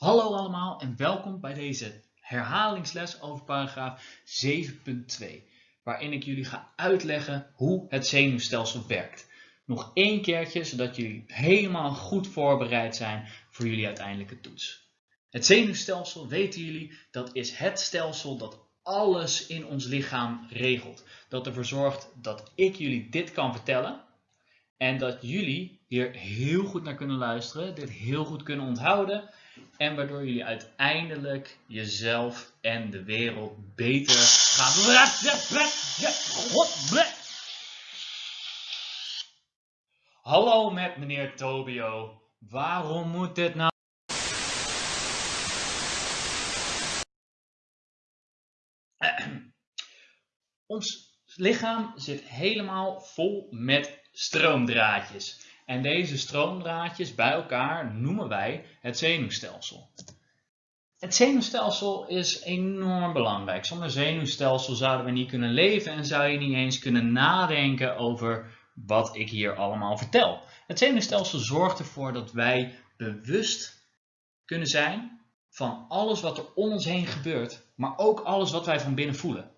Hallo allemaal en welkom bij deze herhalingsles over paragraaf 7.2, waarin ik jullie ga uitleggen hoe het zenuwstelsel werkt. Nog één keertje, zodat jullie helemaal goed voorbereid zijn voor jullie uiteindelijke toets. Het zenuwstelsel, weten jullie, dat is het stelsel dat alles in ons lichaam regelt. Dat ervoor zorgt dat ik jullie dit kan vertellen en dat jullie hier heel goed naar kunnen luisteren, dit heel goed kunnen onthouden en waardoor jullie uiteindelijk jezelf en de wereld beter gaan. Hallo met meneer Tobio. Waarom moet dit nou? Ons lichaam zit helemaal vol met stroomdraadjes. En deze stroomdraadjes bij elkaar noemen wij het zenuwstelsel. Het zenuwstelsel is enorm belangrijk. Zonder zenuwstelsel zouden we niet kunnen leven en zou je niet eens kunnen nadenken over wat ik hier allemaal vertel. Het zenuwstelsel zorgt ervoor dat wij bewust kunnen zijn van alles wat er om ons heen gebeurt, maar ook alles wat wij van binnen voelen.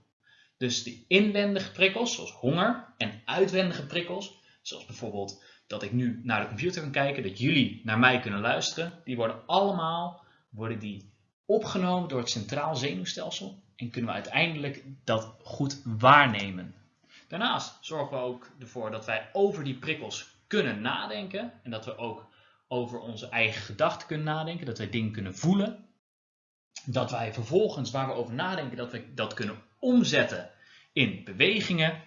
Dus de inwendige prikkels, zoals honger, en uitwendige prikkels, zoals bijvoorbeeld dat ik nu naar de computer kan kijken, dat jullie naar mij kunnen luisteren, die worden allemaal worden die opgenomen door het centraal zenuwstelsel en kunnen we uiteindelijk dat goed waarnemen. Daarnaast zorgen we ook ervoor dat wij over die prikkels kunnen nadenken en dat we ook over onze eigen gedachten kunnen nadenken, dat wij dingen kunnen voelen. Dat wij vervolgens, waar we over nadenken, dat we dat kunnen omzetten in bewegingen.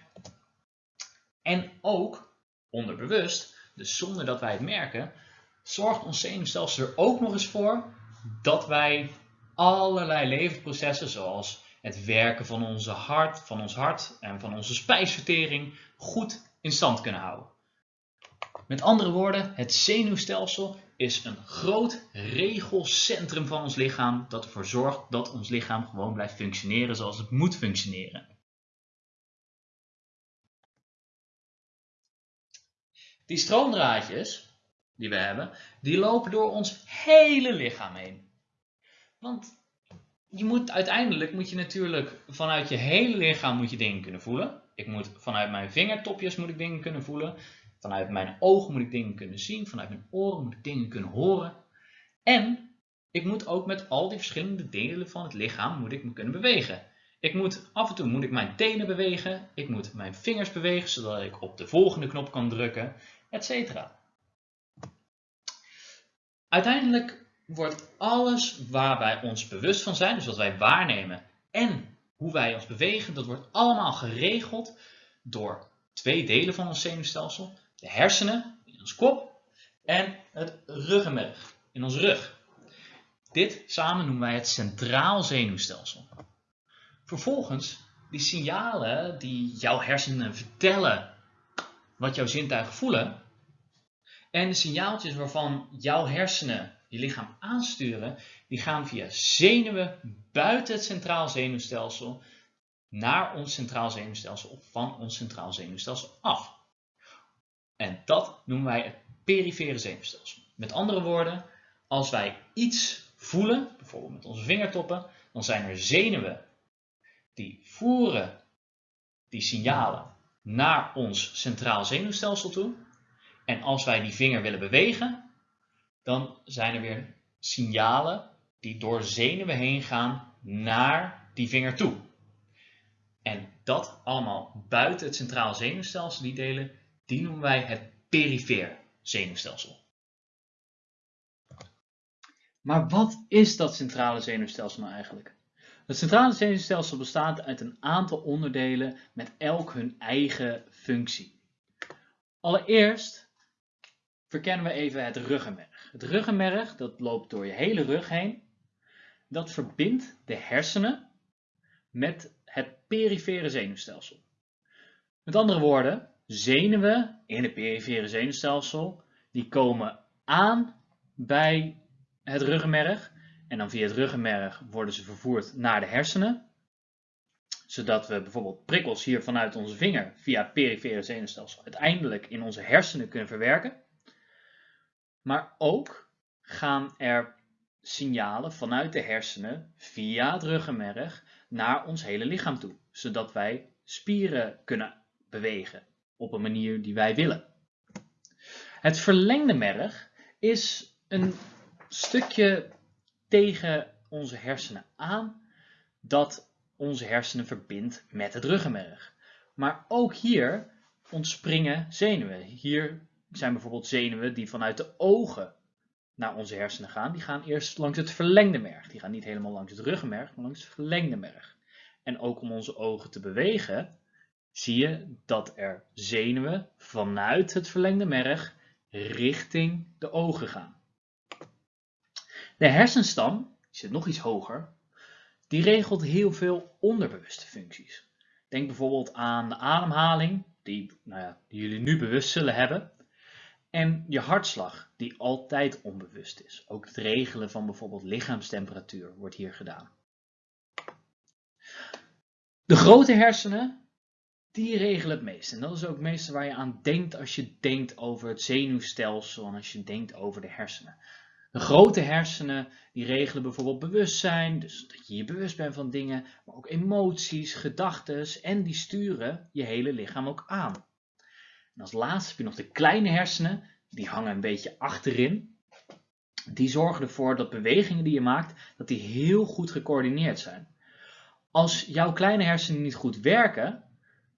En ook onderbewust dus zonder dat wij het merken, zorgt ons zenuwstelsel er ook nog eens voor dat wij allerlei levensprocessen zoals het werken van, onze hart, van ons hart en van onze spijsvertering goed in stand kunnen houden. Met andere woorden, het zenuwstelsel is een groot regelcentrum van ons lichaam dat ervoor zorgt dat ons lichaam gewoon blijft functioneren zoals het moet functioneren. Die stroomdraadjes die we hebben, die lopen door ons hele lichaam heen. Want je moet, uiteindelijk moet je natuurlijk vanuit je hele lichaam moet je dingen kunnen voelen. Ik moet vanuit mijn vingertopjes moet ik dingen kunnen voelen. Vanuit mijn ogen moet ik dingen kunnen zien. Vanuit mijn oren moet ik dingen kunnen horen. En ik moet ook met al die verschillende delen van het lichaam moet ik me kunnen bewegen. Ik moet, af en toe moet ik mijn tenen bewegen. Ik moet mijn vingers bewegen, zodat ik op de volgende knop kan drukken etc. Uiteindelijk wordt alles waar wij ons bewust van zijn, dus wat wij waarnemen en hoe wij ons bewegen, dat wordt allemaal geregeld door twee delen van ons zenuwstelsel. De hersenen in ons kop en het ruggenmerg in ons rug. Dit samen noemen wij het centraal zenuwstelsel. Vervolgens, die signalen die jouw hersenen vertellen wat jouw zintuigen voelen, en de signaaltjes waarvan jouw hersenen je lichaam aansturen, die gaan via zenuwen buiten het centraal zenuwstelsel naar ons centraal zenuwstelsel of van ons centraal zenuwstelsel af. En dat noemen wij het perifere zenuwstelsel. Met andere woorden, als wij iets voelen, bijvoorbeeld met onze vingertoppen, dan zijn er zenuwen die voeren die signalen naar ons centraal zenuwstelsel toe. En als wij die vinger willen bewegen, dan zijn er weer signalen die door zenuwen heen gaan naar die vinger toe. En dat allemaal buiten het centraal zenuwstelsel, die delen, die noemen wij het perifeer zenuwstelsel. Maar wat is dat centrale zenuwstelsel nou eigenlijk? Het centrale zenuwstelsel bestaat uit een aantal onderdelen met elk hun eigen functie. Allereerst verkennen we even het ruggenmerg. Het ruggenmerg dat loopt door je hele rug heen. Dat verbindt de hersenen met het perifere zenuwstelsel. Met andere woorden, zenuwen in het perifere zenuwstelsel die komen aan bij het ruggenmerg en dan via het ruggenmerg worden ze vervoerd naar de hersenen zodat we bijvoorbeeld prikkels hier vanuit onze vinger via het perifere zenuwstelsel uiteindelijk in onze hersenen kunnen verwerken. Maar ook gaan er signalen vanuit de hersenen via het ruggenmerg naar ons hele lichaam toe, zodat wij spieren kunnen bewegen op een manier die wij willen. Het verlengde merg is een stukje tegen onze hersenen aan dat onze hersenen verbindt met het ruggenmerg. Maar ook hier ontspringen zenuwen. Hier zijn bijvoorbeeld zenuwen die vanuit de ogen naar onze hersenen gaan. Die gaan eerst langs het verlengde merg. Die gaan niet helemaal langs het ruggenmerg, maar langs het verlengde merg. En ook om onze ogen te bewegen, zie je dat er zenuwen vanuit het verlengde merg richting de ogen gaan. De hersenstam, die zit nog iets hoger, die regelt heel veel onderbewuste functies. Denk bijvoorbeeld aan de ademhaling, die, nou ja, die jullie nu bewust zullen hebben. En je hartslag, die altijd onbewust is. Ook het regelen van bijvoorbeeld lichaamstemperatuur wordt hier gedaan. De grote hersenen, die regelen het meest. En dat is ook het meeste waar je aan denkt als je denkt over het zenuwstelsel en als je denkt over de hersenen. De grote hersenen die regelen bijvoorbeeld bewustzijn, dus dat je je bewust bent van dingen, maar ook emoties, gedachten en die sturen je hele lichaam ook aan. En als laatste heb je nog de kleine hersenen, die hangen een beetje achterin. Die zorgen ervoor dat bewegingen die je maakt, dat die heel goed gecoördineerd zijn. Als jouw kleine hersenen niet goed werken,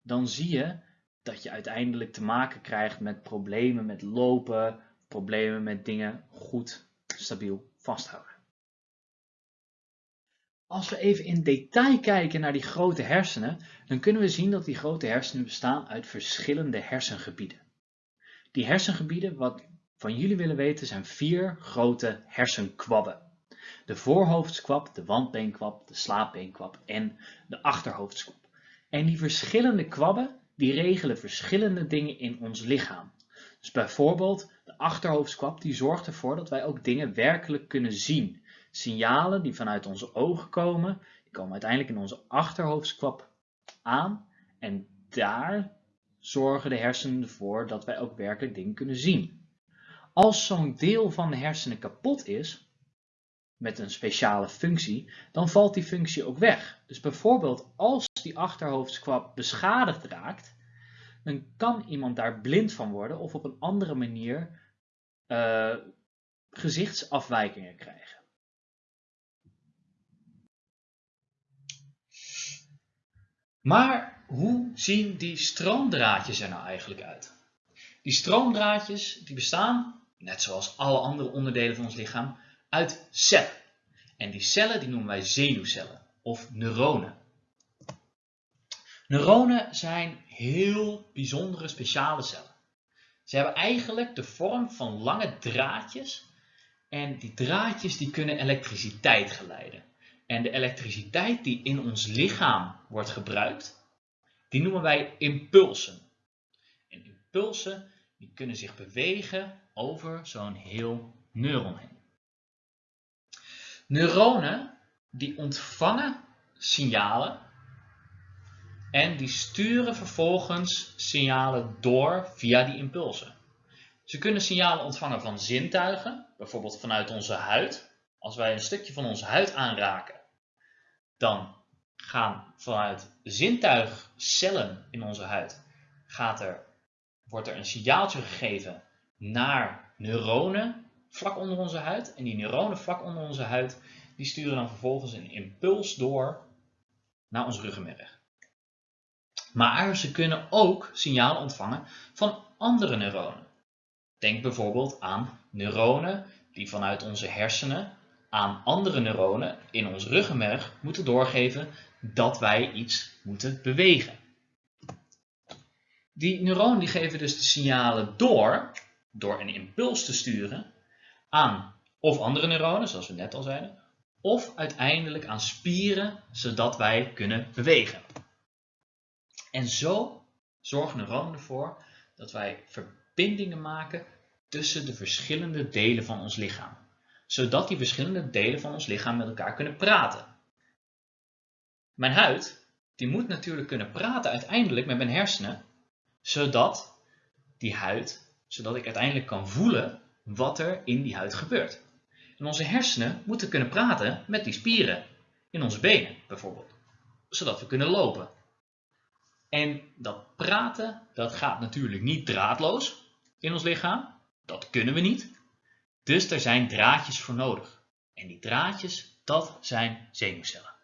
dan zie je dat je uiteindelijk te maken krijgt met problemen met lopen, problemen met dingen goed stabiel vasthouden. Als we even in detail kijken naar die grote hersenen, dan kunnen we zien dat die grote hersenen bestaan uit verschillende hersengebieden. Die hersengebieden, wat van jullie willen weten, zijn vier grote hersenkwabben. De voorhoofdskwab, de wandbeenkwab, de slaapbeenkwab en de achterhoofdskwab. En die verschillende kwabben, die regelen verschillende dingen in ons lichaam. Dus bijvoorbeeld de achterhoofdskwab die zorgt ervoor dat wij ook dingen werkelijk kunnen zien. Signalen die vanuit onze ogen komen, die komen uiteindelijk in onze achterhoofdskwab aan en daar zorgen de hersenen ervoor dat wij ook werkelijk dingen kunnen zien. Als zo'n deel van de hersenen kapot is, met een speciale functie, dan valt die functie ook weg. Dus bijvoorbeeld als die achterhoofdskwab beschadigd raakt, dan kan iemand daar blind van worden of op een andere manier uh, gezichtsafwijkingen krijgen. Maar hoe zien die stroomdraadjes er nou eigenlijk uit? Die stroomdraadjes die bestaan, net zoals alle andere onderdelen van ons lichaam, uit cellen. En die cellen die noemen wij zenuwcellen of neuronen. Neuronen zijn heel bijzondere speciale cellen. Ze hebben eigenlijk de vorm van lange draadjes en die draadjes die kunnen elektriciteit geleiden. En de elektriciteit die in ons lichaam wordt gebruikt, die noemen wij impulsen. En impulsen die kunnen zich bewegen over zo'n heel neuron heen. Neuronen die ontvangen signalen en die sturen vervolgens signalen door via die impulsen. Ze kunnen signalen ontvangen van zintuigen, bijvoorbeeld vanuit onze huid. Als wij een stukje van onze huid aanraken, dan gaan vanuit zintuigcellen in onze huid gaat er, wordt er een signaaltje gegeven naar neuronen vlak onder onze huid. En die neuronen vlak onder onze huid die sturen dan vervolgens een impuls door naar ons ruggenmerg. Maar ze kunnen ook signalen ontvangen van andere neuronen. Denk bijvoorbeeld aan neuronen die vanuit onze hersenen aan andere neuronen in ons ruggenmerg moeten doorgeven dat wij iets moeten bewegen. Die neuronen die geven dus de signalen door, door een impuls te sturen, aan of andere neuronen, zoals we net al zeiden, of uiteindelijk aan spieren, zodat wij kunnen bewegen. En zo zorgen neuronen ervoor dat wij verbindingen maken tussen de verschillende delen van ons lichaam. Zodat die verschillende delen van ons lichaam met elkaar kunnen praten. Mijn huid, die moet natuurlijk kunnen praten uiteindelijk met mijn hersenen, zodat die huid, zodat ik uiteindelijk kan voelen wat er in die huid gebeurt. En onze hersenen moeten kunnen praten met die spieren in onze benen bijvoorbeeld, zodat we kunnen lopen. En dat praten, dat gaat natuurlijk niet draadloos in ons lichaam. Dat kunnen we niet. Dus er zijn draadjes voor nodig. En die draadjes, dat zijn zenuwcellen.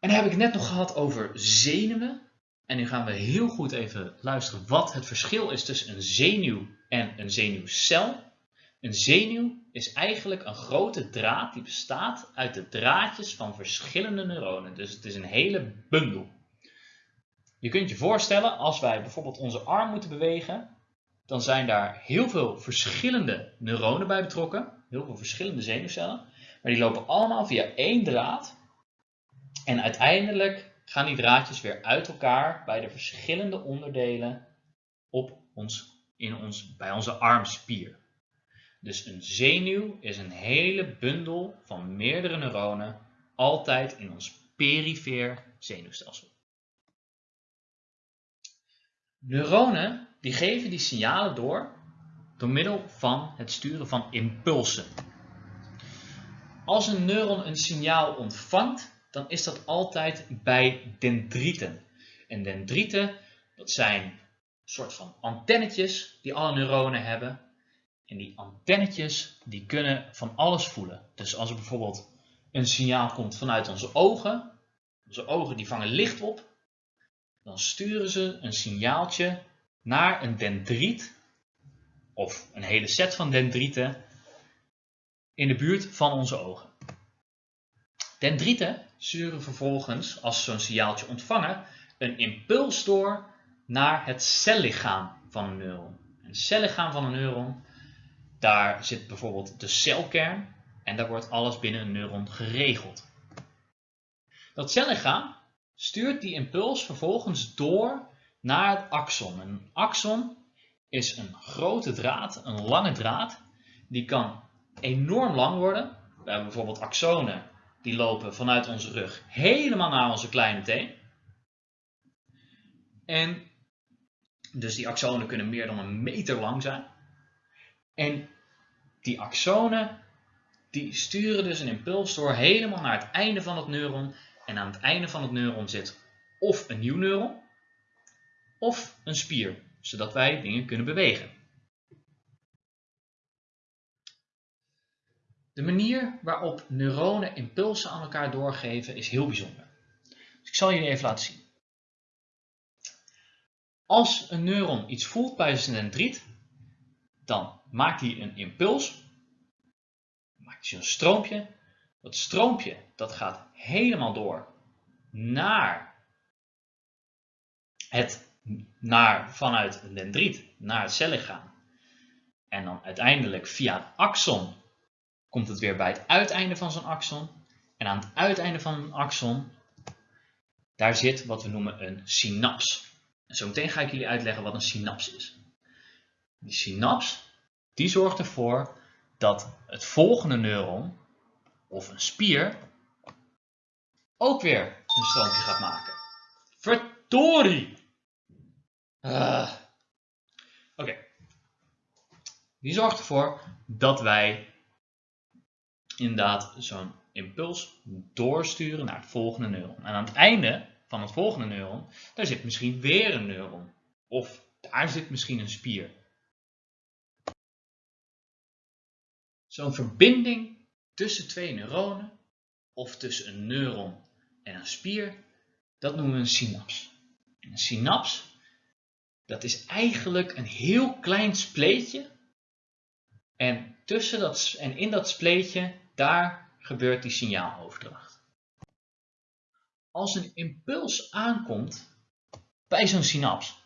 En dan heb ik het net nog gehad over zenuwen. En nu gaan we heel goed even luisteren wat het verschil is tussen een zenuw en een zenuwcel. Een zenuw is eigenlijk een grote draad die bestaat uit de draadjes van verschillende neuronen. Dus het is een hele bundel. Je kunt je voorstellen, als wij bijvoorbeeld onze arm moeten bewegen, dan zijn daar heel veel verschillende neuronen bij betrokken. Heel veel verschillende zenuwcellen. Maar die lopen allemaal via één draad. En uiteindelijk gaan die draadjes weer uit elkaar bij de verschillende onderdelen op ons, in ons, bij onze armspier. Dus een zenuw is een hele bundel van meerdere neuronen, altijd in ons perifeer zenuwstelsel. Neuronen die geven die signalen door door middel van het sturen van impulsen. Als een neuron een signaal ontvangt, dan is dat altijd bij dendrieten. En dendrieten, dat zijn een soort van antennetjes die alle neuronen hebben. En die antennetjes, die kunnen van alles voelen. Dus als er bijvoorbeeld een signaal komt vanuit onze ogen, onze ogen die vangen licht op, dan sturen ze een signaaltje naar een dendriet of een hele set van dendrieten in de buurt van onze ogen. Dendrieten sturen vervolgens, als ze zo'n signaaltje ontvangen, een impuls door naar het cellichaam van een neuron. Een cellichaam van een neuron, daar zit bijvoorbeeld de celkern en daar wordt alles binnen een neuron geregeld. Dat cellichaam stuurt die impuls vervolgens door naar het axon. Een axon is een grote draad, een lange draad, die kan enorm lang worden. We hebben bijvoorbeeld axonen die lopen vanuit onze rug helemaal naar onze kleine teen. En dus die axonen kunnen meer dan een meter lang zijn. En die axonen die sturen dus een impuls door helemaal naar het einde van het neuron. En aan het einde van het neuron zit of een nieuw neuron of een spier, zodat wij dingen kunnen bewegen. De manier waarop neuronen impulsen aan elkaar doorgeven is heel bijzonder. Dus ik zal jullie even laten zien. Als een neuron iets voelt bij zijn dendriet, dan maakt hij een impuls, maakt hij een stroompje. Dat stroompje dat gaat helemaal door naar het, naar, vanuit een dendriet naar het cellichaam. En dan uiteindelijk via een axon komt het weer bij het uiteinde van zo'n axon. En aan het uiteinde van een axon, daar zit wat we noemen een synaps. En zo meteen ga ik jullie uitleggen wat een synaps is. Die synaps, die zorgt ervoor dat het volgende neuron, of een spier, ook weer een stroompje gaat maken. Verdorie! Uh. Oké. Die zorgt ervoor dat wij inderdaad zo'n impuls doorsturen naar het volgende neuron. En aan het einde van het volgende neuron, daar zit misschien weer een neuron. Of daar zit misschien een spier. Zo'n verbinding tussen twee neuronen of tussen een neuron en een spier, dat noemen we een synaps. En een synaps, dat is eigenlijk een heel klein spleetje. En, tussen dat, en in dat spleetje daar gebeurt die signaaloverdracht. Als een impuls aankomt bij zo'n synaps,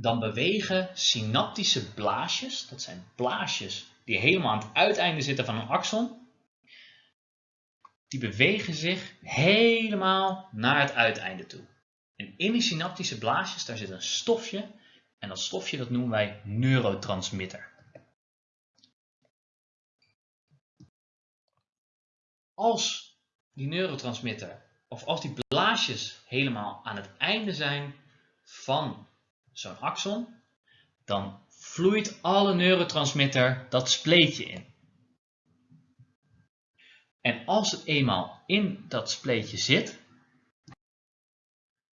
dan bewegen synaptische blaasjes, dat zijn blaasjes die helemaal aan het uiteinde zitten van een axon, die bewegen zich helemaal naar het uiteinde toe. En in die synaptische blaasjes, daar zit een stofje, en dat stofje dat noemen wij neurotransmitter. als die neurotransmitter of als die blaasjes helemaal aan het einde zijn van zo'n axon, dan vloeit alle neurotransmitter dat spleetje in. En als het eenmaal in dat spleetje zit,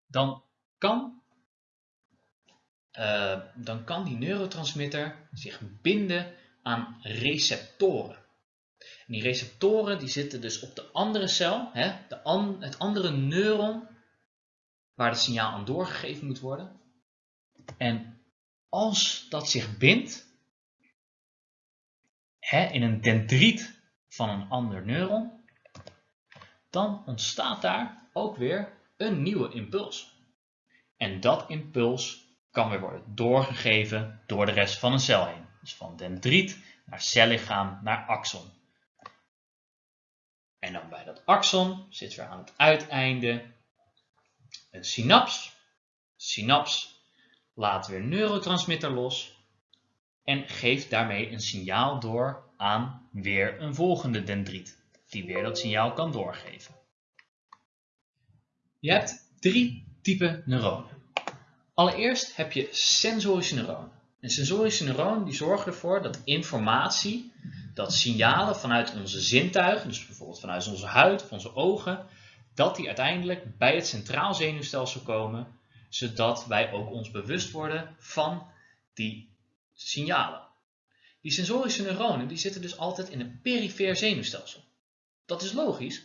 dan kan, uh, dan kan die neurotransmitter zich binden aan receptoren. En die receptoren die zitten dus op de andere cel, hè, de het andere neuron waar het signaal aan doorgegeven moet worden. En als dat zich bindt hè, in een dendriet van een ander neuron, dan ontstaat daar ook weer een nieuwe impuls. En dat impuls kan weer worden doorgegeven door de rest van een cel heen. Dus van dendriet naar cellichaam naar axon. En dan bij dat axon zit weer aan het uiteinde een synaps. Synaps laat weer neurotransmitter los en geeft daarmee een signaal door aan weer een volgende dendriet, die weer dat signaal kan doorgeven. Je hebt drie typen neuronen. Allereerst heb je sensorische neuronen. En sensorische neuronen die zorgen ervoor dat informatie, dat signalen vanuit onze zintuigen, dus bijvoorbeeld vanuit onze huid of onze ogen, dat die uiteindelijk bij het centraal zenuwstelsel komen, zodat wij ook ons bewust worden van die signalen. Die sensorische neuronen die zitten dus altijd in het perifeer zenuwstelsel. Dat is logisch,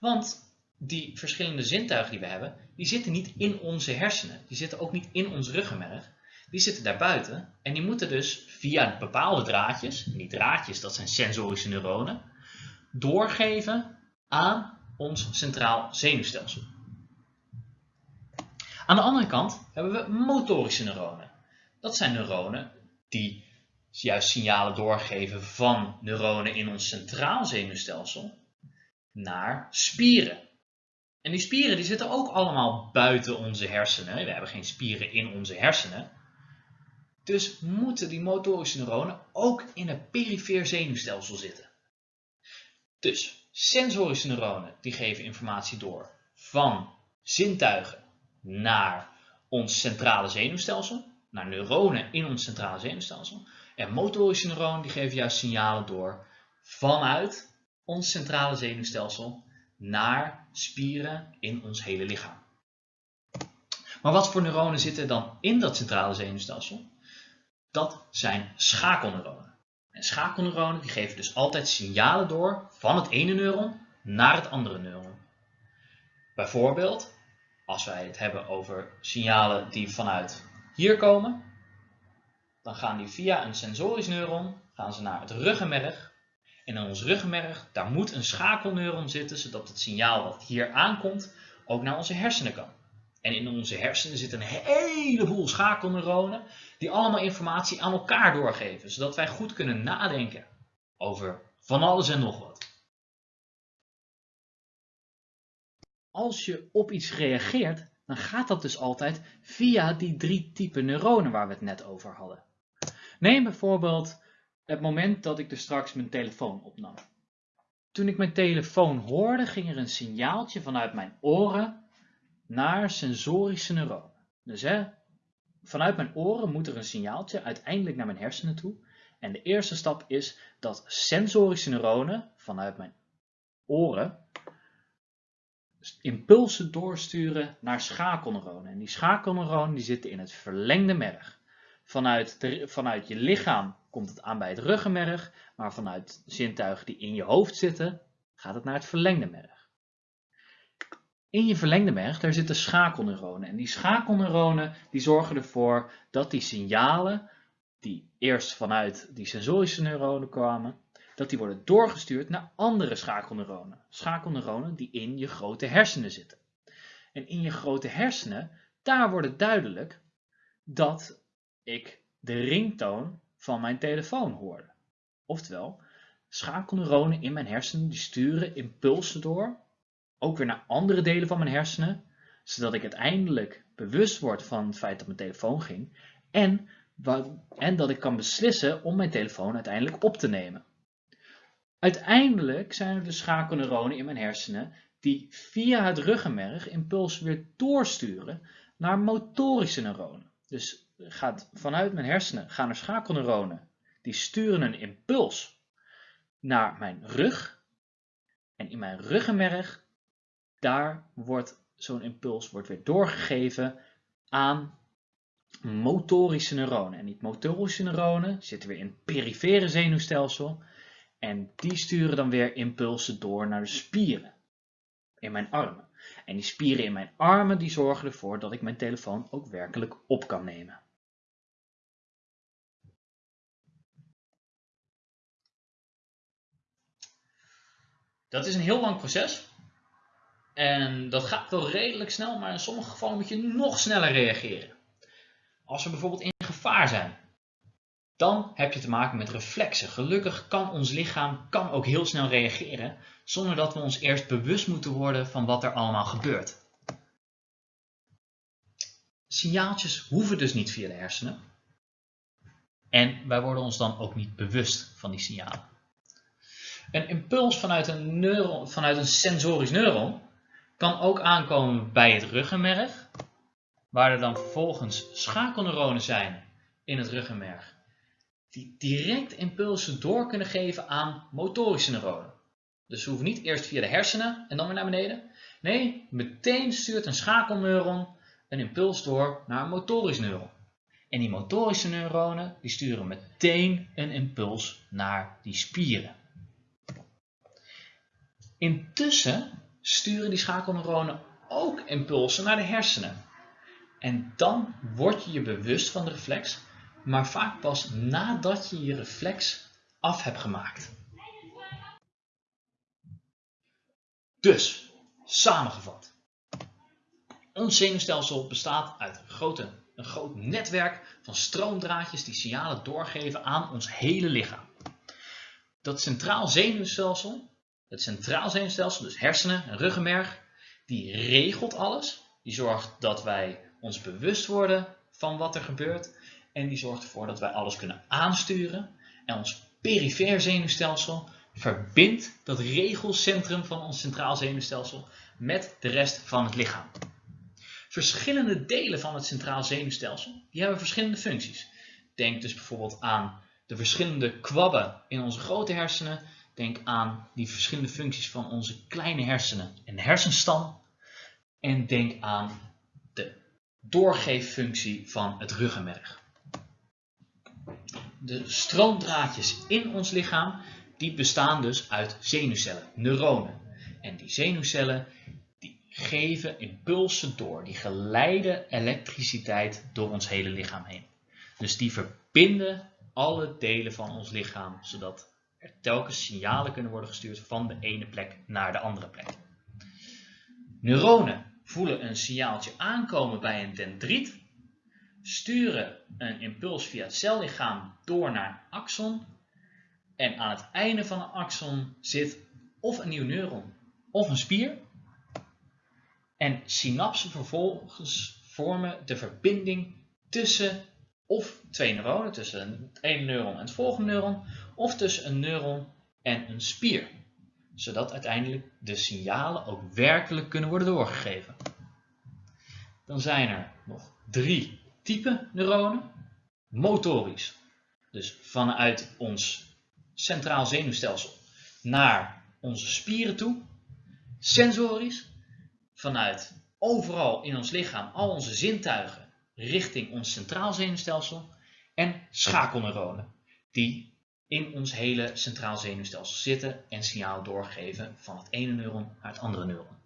want die verschillende zintuigen die we hebben, die zitten niet in onze hersenen. Die zitten ook niet in ons ruggenmerg. Die zitten daarbuiten en die moeten dus via bepaalde draadjes, die draadjes dat zijn sensorische neuronen, doorgeven aan ons centraal zenuwstelsel. Aan de andere kant hebben we motorische neuronen. Dat zijn neuronen die juist signalen doorgeven van neuronen in ons centraal zenuwstelsel naar spieren. En die spieren die zitten ook allemaal buiten onze hersenen. We hebben geen spieren in onze hersenen. Dus moeten die motorische neuronen ook in het perifeer zenuwstelsel zitten. Dus sensorische neuronen die geven informatie door van zintuigen naar ons centrale zenuwstelsel, naar neuronen in ons centrale zenuwstelsel. En motorische neuronen die geven juist signalen door vanuit ons centrale zenuwstelsel naar spieren in ons hele lichaam. Maar wat voor neuronen zitten dan in dat centrale zenuwstelsel? Dat zijn schakelneuronen. En schakelneuronen die geven dus altijd signalen door van het ene neuron naar het andere neuron. Bijvoorbeeld, als wij het hebben over signalen die vanuit hier komen, dan gaan die via een sensorisch neuron gaan ze naar het ruggenmerg en in ons ruggenmerg, daar moet een schakelneuron zitten, zodat het signaal wat hier aankomt ook naar onze hersenen kan. En in onze hersenen zitten een heleboel schakelneuronen die allemaal informatie aan elkaar doorgeven, zodat wij goed kunnen nadenken over van alles en nog wat. Als je op iets reageert, dan gaat dat dus altijd via die drie typen neuronen waar we het net over hadden. Neem bijvoorbeeld het moment dat ik dus straks mijn telefoon opnam. Toen ik mijn telefoon hoorde, ging er een signaaltje vanuit mijn oren naar sensorische neuronen. Dus hè, vanuit mijn oren moet er een signaaltje uiteindelijk naar mijn hersenen toe. En de eerste stap is dat sensorische neuronen vanuit mijn oren impulsen doorsturen naar schakelneuronen. En die schakelneuronen die zitten in het verlengde merg. Vanuit, vanuit je lichaam komt het aan bij het ruggenmerg, maar vanuit zintuigen die in je hoofd zitten, gaat het naar het verlengde merg. In je verlengde merg, daar zitten schakelneuronen. En die schakelneuronen die zorgen ervoor dat die signalen, die eerst vanuit die sensorische neuronen kwamen, dat die worden doorgestuurd naar andere schakelneuronen. Schakelneuronen die in je grote hersenen zitten. En in je grote hersenen, daar wordt het duidelijk dat ik de ringtoon van mijn telefoon hoorde. Oftewel, schakelneuronen in mijn hersenen die sturen impulsen door, ook weer naar andere delen van mijn hersenen, zodat ik uiteindelijk bewust word van het feit dat mijn telefoon ging en, en dat ik kan beslissen om mijn telefoon uiteindelijk op te nemen. Uiteindelijk zijn er de schakelneuronen in mijn hersenen die via het ruggenmerg impulsen weer doorsturen naar motorische neuronen. Dus gaat vanuit mijn hersenen gaan er schakelneuronen. Die sturen een impuls naar mijn rug. En in mijn ruggenmerg, daar wordt zo'n impuls wordt weer doorgegeven aan motorische neuronen. En die motorische neuronen zitten weer in het perifere zenuwstelsel. En die sturen dan weer impulsen door naar de spieren in mijn armen. En die spieren in mijn armen die zorgen ervoor dat ik mijn telefoon ook werkelijk op kan nemen. Dat is een heel lang proces. En dat gaat wel redelijk snel, maar in sommige gevallen moet je nog sneller reageren. Als we bijvoorbeeld in gevaar zijn, dan heb je te maken met reflexen. Gelukkig kan ons lichaam kan ook heel snel reageren, zonder dat we ons eerst bewust moeten worden van wat er allemaal gebeurt. Signaaltjes hoeven dus niet via de hersenen. En wij worden ons dan ook niet bewust van die signalen. Een impuls vanuit een, neuron, vanuit een sensorisch neuron kan ook aankomen bij het ruggenmerg, waar er dan vervolgens schakelneuronen zijn in het ruggenmerg, die direct impulsen door kunnen geven aan motorische neuronen. Dus we hoeven niet eerst via de hersenen en dan weer naar beneden. Nee, meteen stuurt een schakelneuron een impuls door naar een motorisch neuron. En die motorische neuronen die sturen meteen een impuls naar die spieren. Intussen sturen die schakelneuronen ook impulsen naar de hersenen. En dan word je je bewust van de reflex, maar vaak pas nadat je je reflex af hebt gemaakt. Dus, samengevat. Ons zenuwstelsel bestaat uit een, grote, een groot netwerk van stroomdraadjes die signalen doorgeven aan ons hele lichaam. Dat centraal zenuwstelsel het centraal zenuwstelsel, dus hersenen en ruggenmerg, die regelt alles. Die zorgt dat wij ons bewust worden van wat er gebeurt. En die zorgt ervoor dat wij alles kunnen aansturen. En ons perifeer zenuwstelsel verbindt dat regelcentrum van ons centraal zenuwstelsel met de rest van het lichaam. Verschillende delen van het centraal zenuwstelsel die hebben verschillende functies. Denk dus bijvoorbeeld aan de verschillende kwabben in onze grote hersenen Denk aan die verschillende functies van onze kleine hersenen en hersenstam. En denk aan de doorgeeffunctie van het ruggenmerg. De stroomdraadjes in ons lichaam die bestaan dus uit zenuwcellen, neuronen. En die zenuwcellen die geven impulsen door, die geleiden elektriciteit door ons hele lichaam heen. Dus die verbinden alle delen van ons lichaam, zodat er telkens signalen kunnen worden gestuurd van de ene plek naar de andere plek. Neuronen voelen een signaaltje aankomen bij een dendriet, sturen een impuls via het cellichaam door naar een axon en aan het einde van een axon zit of een nieuw neuron of een spier. En synapsen vervolgens vormen de verbinding tussen of twee neuronen, tussen het ene neuron en het volgende neuron, of tussen een neuron en een spier, zodat uiteindelijk de signalen ook werkelijk kunnen worden doorgegeven. Dan zijn er nog drie typen neuronen. Motorisch, dus vanuit ons centraal zenuwstelsel naar onze spieren toe. Sensorisch, vanuit overal in ons lichaam, al onze zintuigen richting ons centraal zenuwstelsel. En schakelneuronen, die in ons hele centraal zenuwstelsel zitten en signaal doorgeven van het ene neuron naar het andere neuron.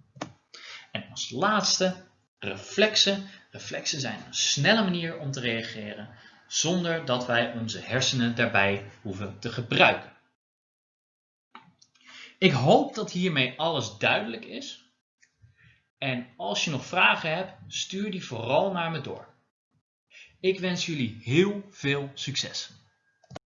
En als laatste reflexen. Reflexen zijn een snelle manier om te reageren zonder dat wij onze hersenen daarbij hoeven te gebruiken. Ik hoop dat hiermee alles duidelijk is. En als je nog vragen hebt, stuur die vooral naar me door. Ik wens jullie heel veel succes.